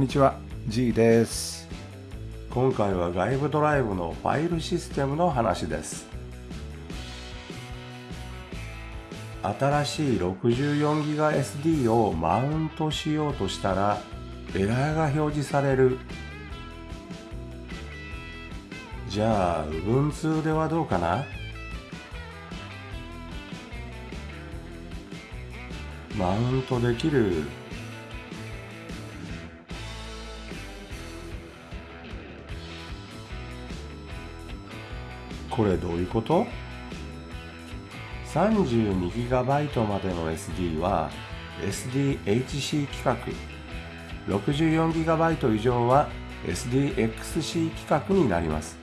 んにちは G です。今回は外部ドライブのファイルシステムの話です。新しい 64GBSD をマウントしようとしたらエラーが表示される。じゃあ Ubuntu ではどうかな？マウントできる。これどういうこと？32GB までの SD は SDHC 規格。64GB 以上は SDXC 規格になります。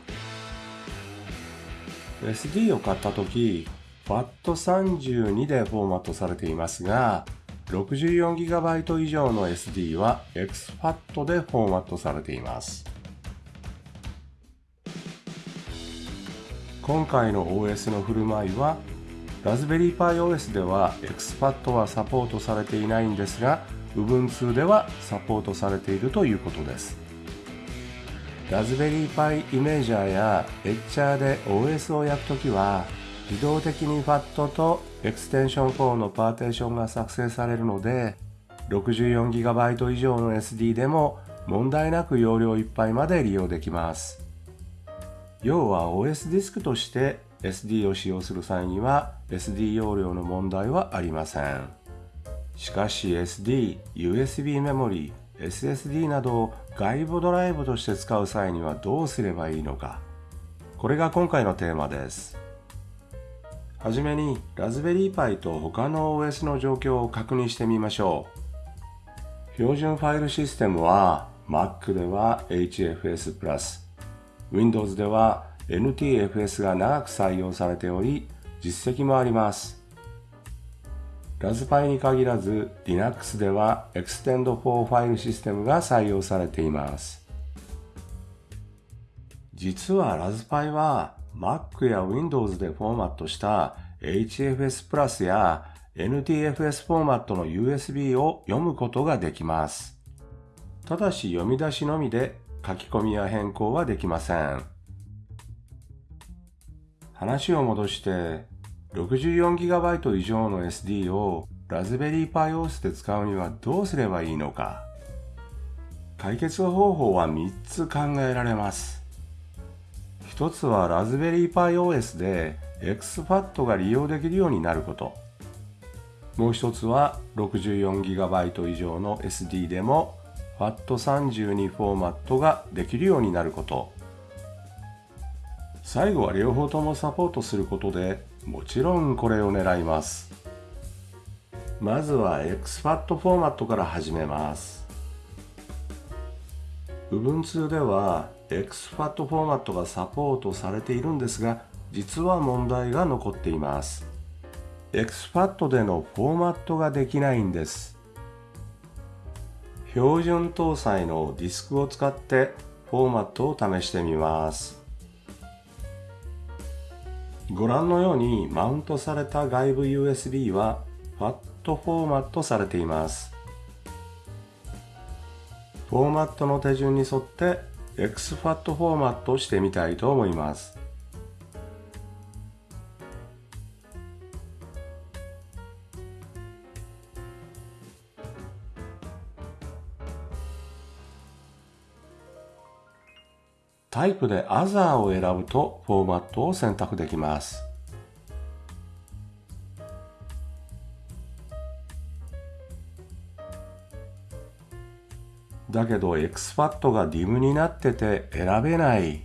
SD を買った時 FAT32 でフォーマットされていますが 64GB 以上の SD は XFAT でフォーマットされています。今回の OS の振る舞いはラズベリーパイ OS では XFAT はサポートされていないんですが Ubuntu ではサポートされているということです。ラズベリーパイイメージャーやエッチャーで OS を焼くときは自動的に FAT とエクステンション4のパーテーションが作成されるので 64GB 以上の SD でも問題なく容量いっぱいまで利用できます。要は OS ディスクとして SD を使用する際には SD 容量の問題はありません。しかし SD、USB メモリ、SSD などを外部ドライブとして使う際にはどうすればいいのか。これが今回のテーマです。はじめにラズベリーパイと他の OS の状況を確認してみましょう。標準ファイルシステムは Mac では HFS プラス。Windows では NTFS が長く採用されており、実績もあります。ラズパイに限らず Linux では Extend for ファイルシステムが採用されています。実はラズパイは Mac や Windows でフォーマットした HFS プラスや NTFS フォーマットの USB を読むことができます。ただし読み出しのみで書き込みや変更はできません。話を戻して 64GB 以上の SD をラズベリーパイ OS で使うにはどうすればいいのか解決方法は3つ考えられます。一つはラズベリーパイ OS で XFAT が利用できるようになること。もう一つは 64GB 以上の SD でも FAT32 フォーマットができるようになること。最後は両方ともサポートすることでもちろんこれを狙います。まずは XFAT フォーマットから始めます。Ubuntu では XFAT フォーマットがサポートされているんですが実は問題が残っています。XFAT でのフォーマットができないんです。標準搭載のディスクを使ってフォーマットを試してみます。ご覧のようにマウントされた外部 USB は FAT フォーマットされています。フォーマットの手順に沿って XFAT フォーマットしてみたいと思います。タイプで Other を選ぶとフォーマットを選択できます。だけど XFAT が DIM になってて選べない。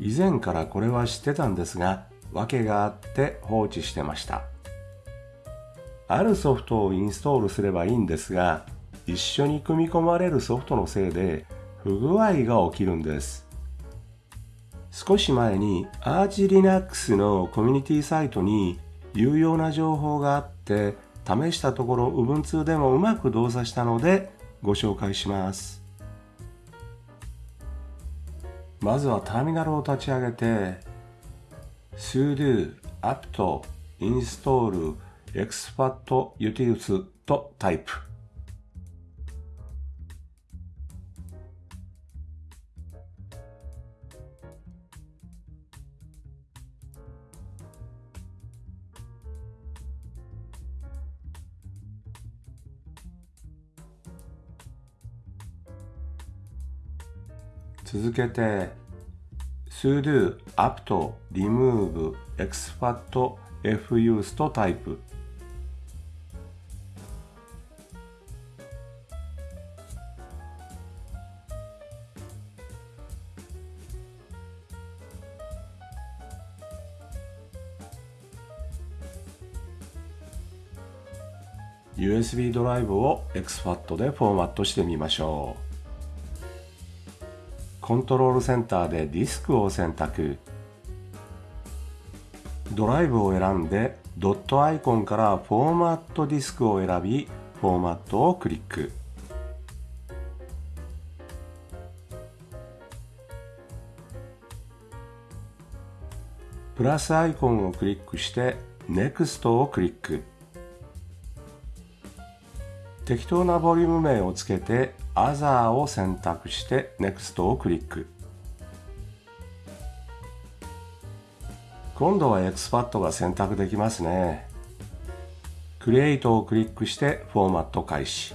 以前からこれは知ってたんですが、訳があって放置してました。あるソフトをインストールすればいいんですが、一緒に組み込まれるソフトのせいで不具合が起きるんです。少し前に ArchLinux のコミュニティサイトに有用な情報があって試したところ Ubuntu でもうまく動作したのでご紹介します。まずはターミナルを立ち上げて sudo apt install expat utils とタイプ続けて sudo apt remove expat fuse とタイプ USB ドライブを exFAT でフォーマットしてみましょう。コントロールセンターでディスクを選択。ドライブを選んでドットアイコンからフォーマットディスクを選び、フォーマットをクリック。プラスアイコンをクリックして NEXT をクリック。適当なボリューム名をつけて Other を選択して Next をクリック。今度は XPAT が選択できますね。Create をクリックしてフォーマット開始。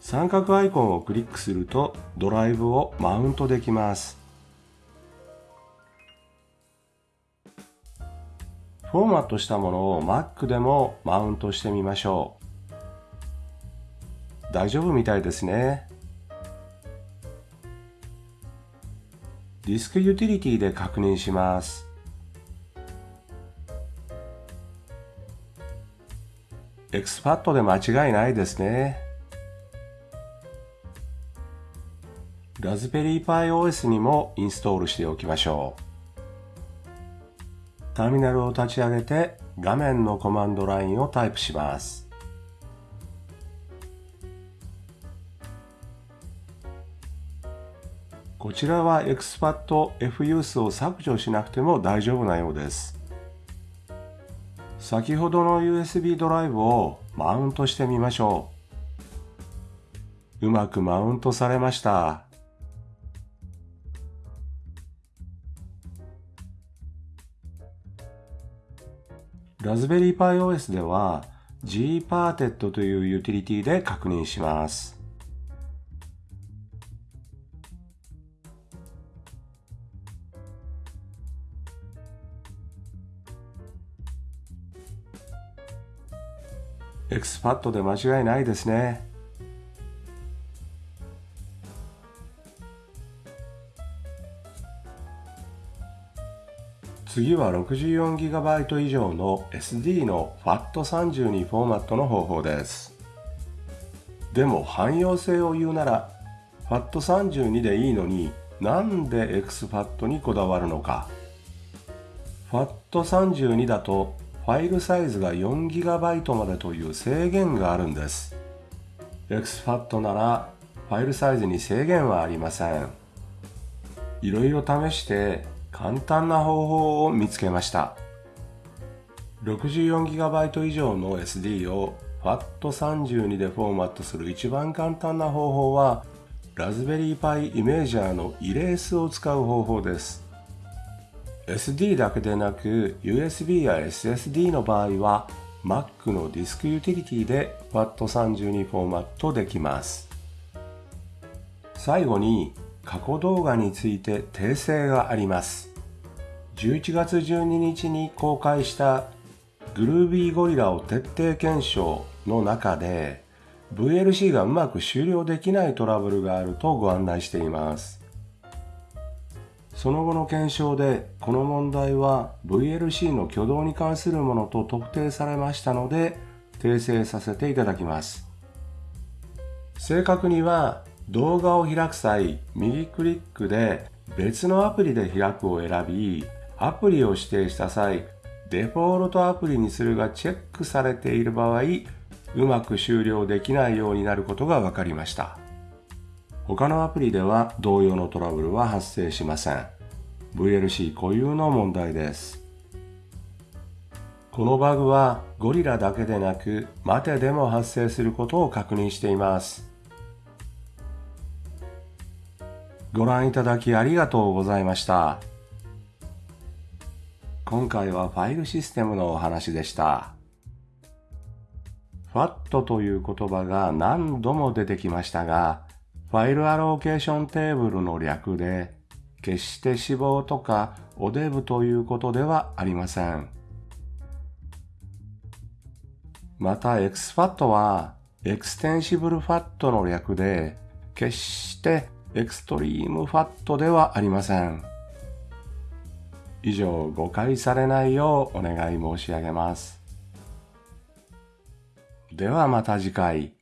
三角アイコンをクリックするとドライブをマウントできます。フォーマットしたものを Mac でもマウントしてみましょう。大丈夫みたいですね。ディスクユーティリティで確認します。 exFAT で間違いないですね。 Raspberry Pi OS にもインストールしておきましょう。ターミナルを立ち上げて画面のコマンドラインをタイプします。こちらは expat fuse を削除しなくても大丈夫なようです。先ほどの USB ドライブをマウントしてみましょう。うまくマウントされました。ラズベリーパイ OS では gparted というユーティリティで確認します。exFAT で間違いないですね。次は 64GB 以上の SD の FAT32 フォーマットの方法です。でも汎用性を言うなら FAT32 でいいのになんで exFAT にこだわるのか。FAT32 だとファイルサイズが 4GB までという制限があるんです。XFAT ならファイルサイズに制限はありません。いろいろ試して簡単な方法を見つけました。64GB 以上の SD を FAT32 でフォーマットする一番簡単な方法はラズベリーパイイメージャーのイレースを使う方法です。SD だけでなく USB や SSD の場合は Mac のディスクユーティリティで FAT32 フォーマットできます。最後に過去動画について訂正があります。11月12日に公開したグルービーゴリラを徹底検証の中で VLC がうまく終了できないトラブルがあるとご案内しています。その後の検証でこの問題は VLC の挙動に関するものと特定されましたので訂正させていただきます。正確には動画を開く際、右クリックで別のアプリで開くを選び、アプリを指定した際、デフォルトアプリにするがチェックされている場合、うまく終了できないようになることが分かりました。他のアプリでは同様のトラブルは発生しません。VLC 固有の問題です。このバグはゴリラだけでなく、マテでも発生することを確認しています。ご覧いただきありがとうございました。今回はファイルシステムのお話でした。FAT という言葉が何度も出てきましたが、 File Allocation Table の略で、決して死亡とかおデブということではありません。また exFAT は Extensible FAT の略で、決して extreme fat ではありません。以上、誤解されないようお願い申し上げます。ではまた次回。